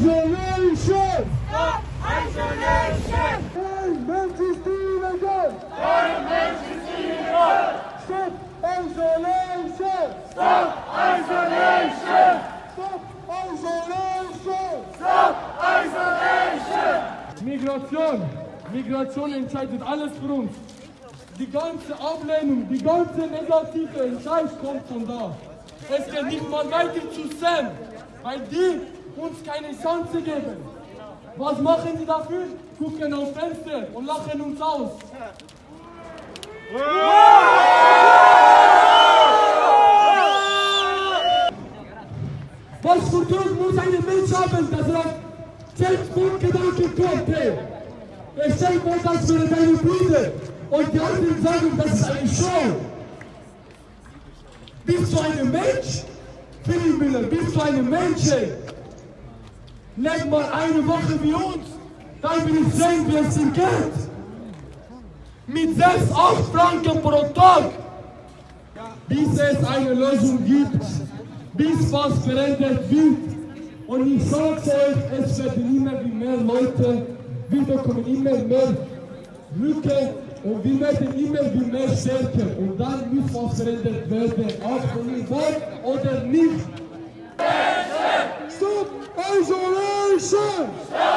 isolation! Stop isolation! Kein Mensch ist illegal! Kein Mensch ist illegal! Stop isolation! Stop isolation! Stop isolation! Stop isolation! Migration! Migration entscheidet alles für uns. Die ganze Ablehnung, die ganze negative Entscheidung kommt von da. Es geht nicht mal weiter zu Sam, weil die uns keine Chance geben. Was machen die dafür? Gucken aufs Fenster und lachen uns aus. Was für Druck muss ein Mensch haben, dass er auf Selbstmordgedanken kommt? Er stellt vor, das wäre deine Brüder. Und die anderen sagen, das ist eine Show. Bist du ein Mensch? Philipp Müller, bist du ein Mensch? Ey? Leg mal eine Woche wie uns, dann will ich sehen, wie es ihm geht. Mit 6, 8 Franken pro Tag. Bis es eine Lösung gibt, bis was verändert wird. Und ich sage euch, es werden immer mehr Leute, wir bekommen immer mehr Rücke und wir werden immer wie mehr stärker. Und dann muss was verändert werden, ob von wollt oder nicht. Stop isolation! Stop